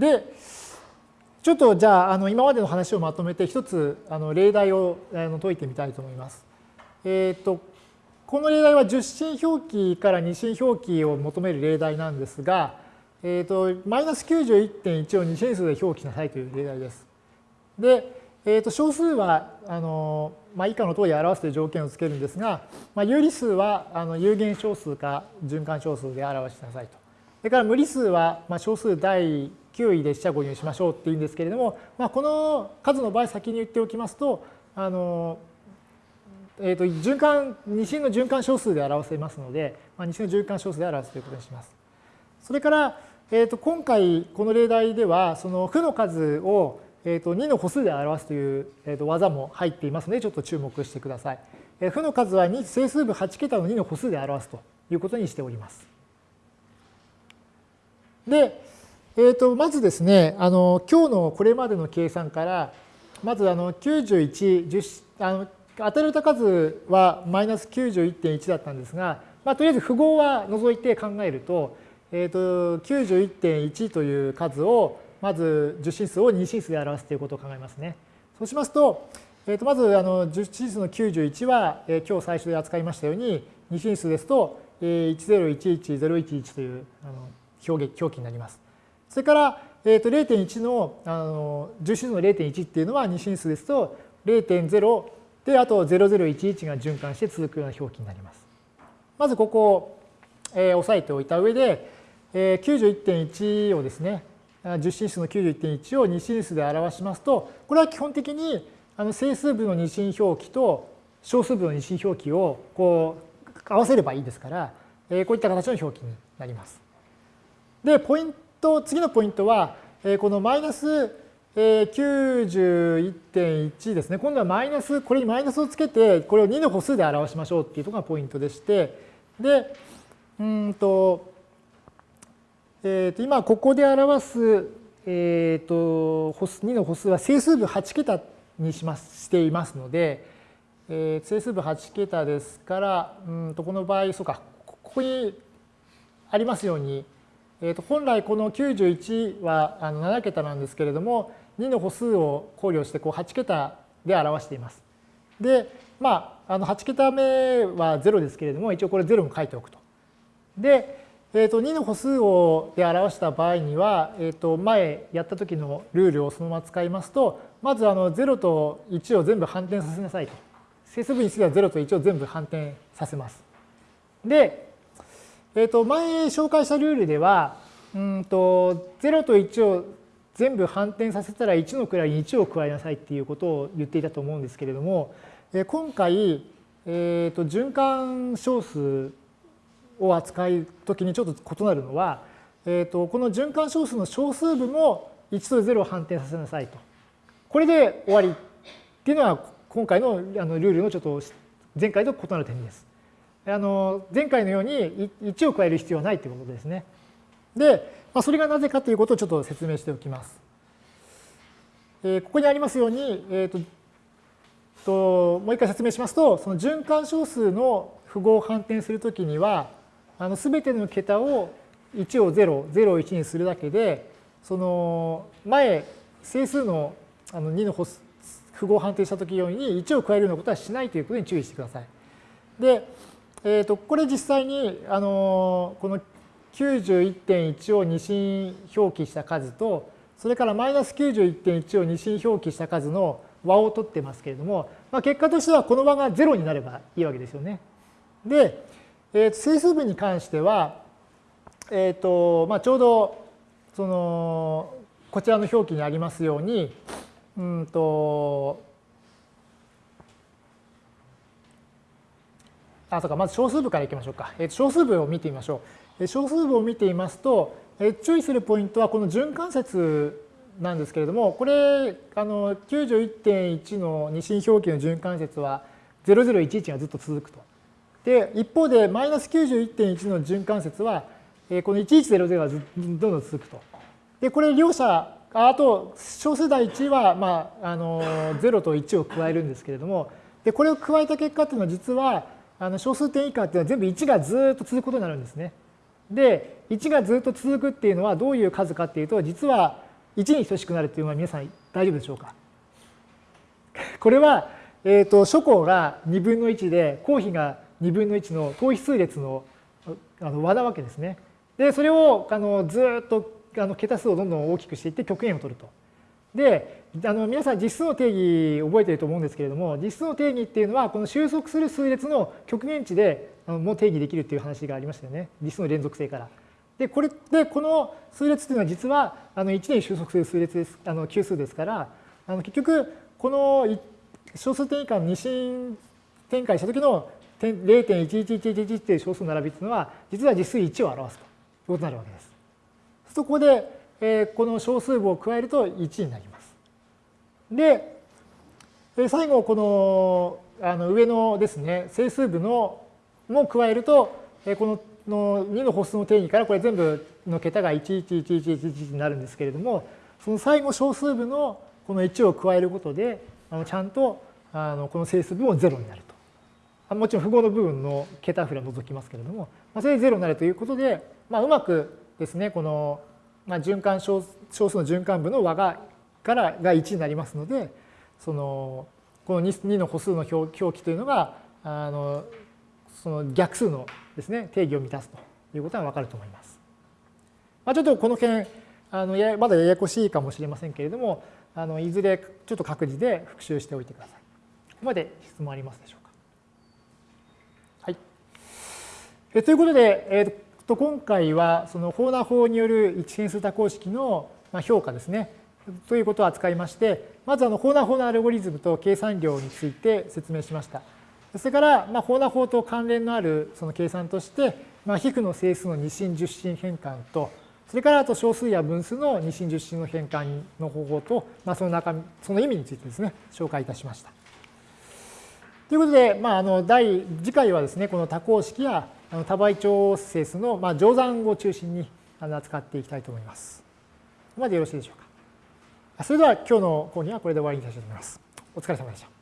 で、ちょっとじゃああの今までの話をまとめて一つあの例題をあの解いてみたいと思います。えっ、ー、とこの例題は10進表記から2進表記を求める例題なんですが、えーと、マイナス91.1を2進数で表記しなさいという例題です。で、えー、と小数はあの、まあ、以下の通り表すという条件をつけるんですが、まあ、有理数はあの有限小数か循環小数で表しなさいと。それから無理数は、まあ、小数第9位で四捨五入しましょうっていうんですけれども、まあ、この数の場合先に言っておきますと、あのえー、と循環二進の循環小数で表せますので、まあ、二進の循環小数で表すということにします。それから、えー、と今回この例題ではその負の数を、えー、と2の歩数で表すという、えー、と技も入っていますのでちょっと注目してください。えー、負の数は2整数部8桁の2の歩数で表すということにしております。で、えー、とまずですねあの今日のこれまでの計算からまずあの91 10あの与えられた数はマイナス91.1だったんですが、まあ、とりあえず符号は除いて考えると、えー、と91.1という数をまず10進数を2進数で表すということを考えますね。そうしますと、えー、とまずあの10進数の91は、えー、今日最初で扱いましたように2進数ですと、えー、1011011というあの表現表記になります。それから、えー、と0.1のあの10進数の0.1っていうのは2進数ですと0.0で、あと0011が循環して続くような表記になります。まずここを、えー、押さえておいた上で、えー、91.1をですね、10進数の91.1を2進数で表しますと、これは基本的にあの整数部の二進表記と小数部の二進表記をこう合わせればいいですから、えー、こういった形の表記になります。で、ポイント、次のポイントは、えー、このマイナス91.1ですね。今度はマイナス、これにマイナスをつけて、これを2の歩数で表しましょうっていうところがポイントでして、で、うんと、えー、と今ここで表す、えー、と歩数2の歩数は整数部8桁にしますしていますので、えー、整数部8桁ですから、うんとこの場合、そうか、ここにありますように、えー、と本来この91はあの7桁なんですけれども、2の歩数を考慮してこう8桁で表しています。で、まあ、あの8桁目は0ですけれども、一応これ0も書いておくと。で、えー、と2の歩数をで表した場合には、えー、と前やった時のルールをそのまま使いますと、まずあの0と1を全部反転させなさいと。整数部については0と1を全部反転させます。で、えー、と前紹介したルールでは、うんと0と1を全部反転させたら1の位に1を加えなさいっていうことを言っていたと思うんですけれども、え今回、えー、と循環小数を扱うときにちょっと異なるのは、えー、とこの循環小数の小数部も1と0を反転させなさいと。これで終わりっていうのは今回のあのルールのちょっと前回と異なる点です。あの前回のように1を加える必要はないということですね。で、まあ、それがなぜかということをちょっと説明しておきます。えー、ここにありますように、えーと、ともう一回説明しますと、その循環小数の符号を反転するときには、あの全ての桁を1を0、0を1にするだけで、その前、整数のあの2の符号を反転したときように1を加えるようなことはしないということに注意してください。で、えー、とこれ実際にあのこの91.1を二進表記した数と、それからマイナス91.1を二進表記した数の和を取ってますけれども、まあ、結果としてはこの和が0になればいいわけですよね。で、えー、整数部に関しては、えーとまあ、ちょうどそのこちらの表記にありますように、うんとあ、そうか、まず小数部からいきましょうか。えー、小数部を見てみましょう。え小数部を見ていますと、え注意するポイントはこの循環節なんですけれども、これ、あの91.1の二進表記の循環節は0011がずっと続くと。で、一方でマイナス91.1の循環節は、えこの1100がどんどん続くと。で、これ両者、あと小数第1は、まあ、あの0と1を加えるんですけれども、でこれを加えた結果っていうのは実はあの小数点以下っていうのは全部1がずっと続くことになるんですね。で、1がずっと続くっていうのはどういう数かっていうと、実は1に等しくなるというのは皆さん大丈夫でしょうか？これは、えーと、初項が2分の1で公比が2分の1の等比数列のあの和なわけですね。でそれをあのずっとあの桁数をどんどん大きくしていって極限を取ると。であの皆さん実数の定義覚えてると思うんですけれども実数の定義っていうのはこの収束する数列の極限値でもう定義できるっていう話がありましたよね実数の連続性から。でこれでこの数列っていうのは実はあの1年収束する数列ですあの級数ですからあの結局この小数点以下の二進展開した時の0.11111っていう小数の並びっていうのは実は実数1を表すということになるわけです。そここで、えー、この小数部を加えると1になります。で、最後このあの上のですね整数部のも加えると、このの2の歩数の定義からこれ全部の桁が111111になるんですけれどもその最後小数部のこの1を加えることであのちゃんとあのこの整数分も0になると。もちろん符号の部分の桁振れを除きますけれども、まあ、それで0になるということで、まあ、うまくですねこの、まあ、循環小小数の循環部の和がからが1になりますのでそのこの 2, の歩数の表記というのがあのその逆数のですね定義を満たすということがわかると思います。まあ、ちょっとこの件あのやまだややこしいかもしれませんけれどもあのいずれちょっと各自で復習しておいてください。ここまで質問ありますでしょうか。はい。えということで、えー、と今回はそのホーナ法による一変数多項式の評価ですね。ということを扱いまして、まずあのホーナー法のアルゴリズムと計算量について説明しました。それから、まあ、ホーナー法と関連のあるその計算として、まあ、皮膚の整数の二進十進変換と、それからあと小数や分数の二進十進の変換の方法と、まあ、その中身、その意味についてですね、紹介いたしました。ということで、まあ、あの第次回はですね、この多項式やあの多倍長整数の、まあ、乗算を中心に扱っていきたいと思います。ここまでよろしいでしょうか。それでは今日の講義はこれで終わりにしたいと思います。お疲れ様でした。